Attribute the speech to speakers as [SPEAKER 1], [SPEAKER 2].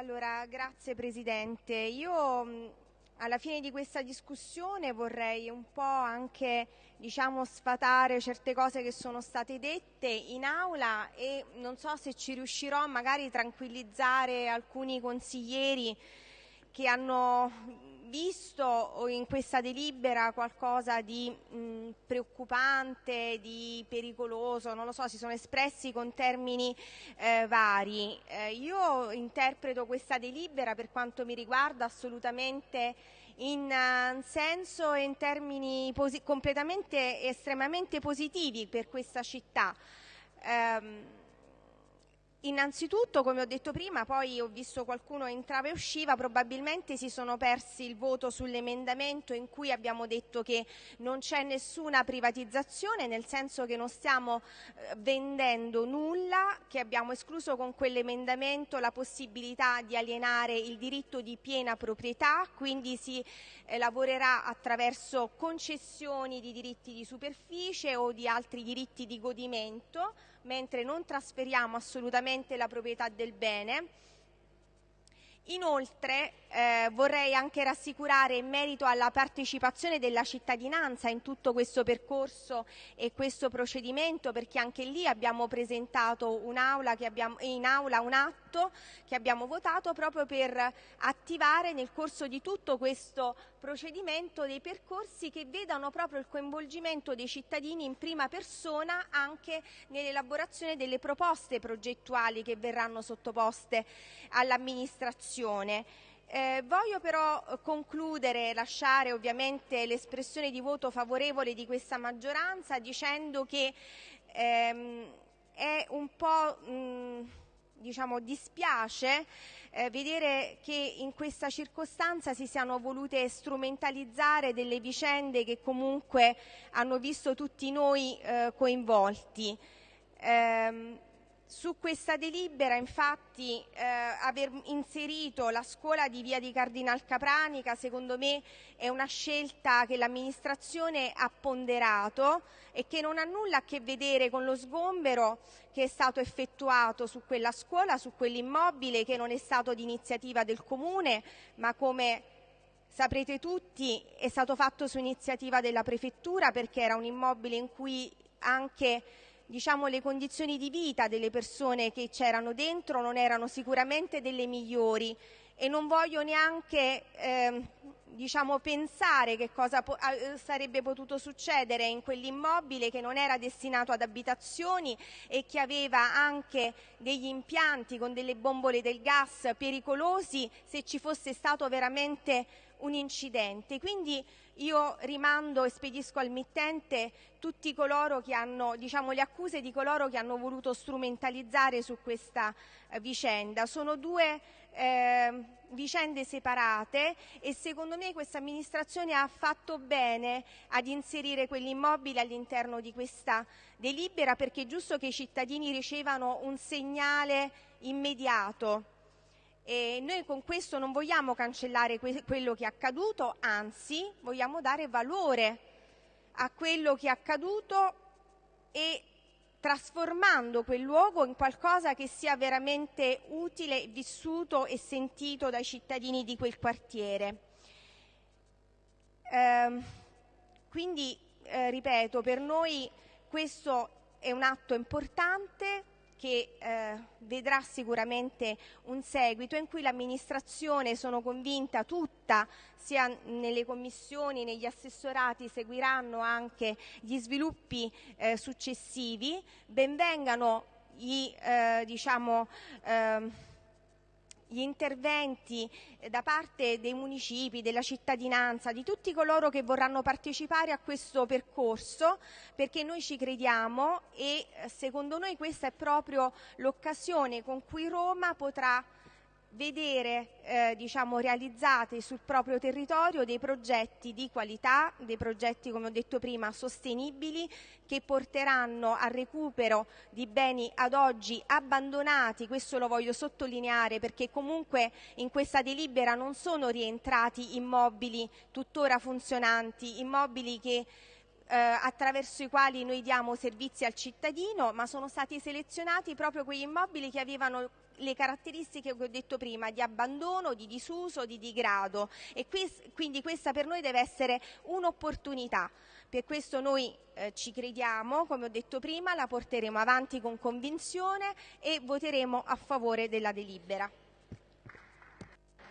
[SPEAKER 1] Allora, grazie Presidente. Io alla fine di questa discussione vorrei un po' anche diciamo, sfatare certe cose che sono state dette in aula e non so se ci riuscirò magari tranquillizzare alcuni consiglieri che hanno visto in questa delibera qualcosa di mh, preoccupante, di pericoloso, non lo so, si sono espressi con termini eh, vari. Eh, io interpreto questa delibera per quanto mi riguarda assolutamente in uh, senso e in termini completamente estremamente positivi per questa città. Um, Innanzitutto, come ho detto prima, poi ho visto qualcuno entrava e usciva, probabilmente si sono persi il voto sull'emendamento in cui abbiamo detto che non c'è nessuna privatizzazione, nel senso che non stiamo eh, vendendo nulla, che abbiamo escluso con quell'emendamento la possibilità di alienare il diritto di piena proprietà, quindi si eh, lavorerà attraverso concessioni di diritti di superficie o di altri diritti di godimento, mentre non trasferiamo assolutamente la proprietà del bene. Inoltre eh, vorrei anche rassicurare in merito alla partecipazione della cittadinanza in tutto questo percorso e questo procedimento perché anche lì abbiamo presentato un'aula in aula un atto che abbiamo votato proprio per attivare nel corso di tutto questo procedimento dei percorsi che vedano proprio il coinvolgimento dei cittadini in prima persona anche nell'elaborazione delle proposte progettuali che verranno sottoposte all'amministrazione. Eh, voglio però concludere, lasciare ovviamente l'espressione di voto favorevole di questa maggioranza dicendo che ehm, è un po' mh, diciamo, dispiace eh, vedere che in questa circostanza si siano volute strumentalizzare delle vicende che comunque hanno visto tutti noi eh, coinvolti. Eh, su questa delibera, infatti, eh, aver inserito la scuola di via di Cardinal Capranica, secondo me, è una scelta che l'amministrazione ha ponderato e che non ha nulla a che vedere con lo sgombero che è stato effettuato su quella scuola, su quell'immobile, che non è stato di iniziativa del Comune, ma come saprete tutti è stato fatto su iniziativa della Prefettura perché era un immobile in cui anche diciamo, le condizioni di vita delle persone che c'erano dentro non erano sicuramente delle migliori e non voglio neanche eh, diciamo, pensare che cosa po sarebbe potuto succedere in quell'immobile che non era destinato ad abitazioni e che aveva anche degli impianti con delle bombole del gas pericolosi se ci fosse stato veramente un incidente. Quindi io rimando e spedisco al mittente tutti coloro che hanno, diciamo, le accuse di coloro che hanno voluto strumentalizzare su questa eh, vicenda. Sono due eh, vicende separate e secondo me questa amministrazione ha fatto bene ad inserire quell'immobile all'interno di questa delibera perché è giusto che i cittadini ricevano un segnale immediato e noi con questo non vogliamo cancellare que quello che è accaduto, anzi vogliamo dare valore a quello che è accaduto e trasformando quel luogo in qualcosa che sia veramente utile, vissuto e sentito dai cittadini di quel quartiere. Eh, quindi, eh, ripeto, per noi questo è un atto importante, che eh, vedrà sicuramente un seguito in cui l'amministrazione, sono convinta, tutta, sia nelle commissioni, negli assessorati, seguiranno anche gli sviluppi eh, successivi. Benvengano gli, eh, diciamo, ehm, gli interventi eh, da parte dei municipi, della cittadinanza, di tutti coloro che vorranno partecipare a questo percorso, perché noi ci crediamo e eh, secondo noi questa è proprio l'occasione con cui Roma potrà vedere eh, diciamo, realizzati sul proprio territorio dei progetti di qualità, dei progetti come ho detto prima sostenibili che porteranno al recupero di beni ad oggi abbandonati, questo lo voglio sottolineare perché comunque in questa delibera non sono rientrati immobili tuttora funzionanti, immobili che eh, attraverso i quali noi diamo servizi al cittadino, ma sono stati selezionati proprio quegli immobili che avevano le caratteristiche che ho detto prima di abbandono, di disuso, di digrado e quindi questa per noi deve essere un'opportunità. Per questo noi eh, ci crediamo, come ho detto prima, la porteremo avanti con convinzione e voteremo a favore della delibera.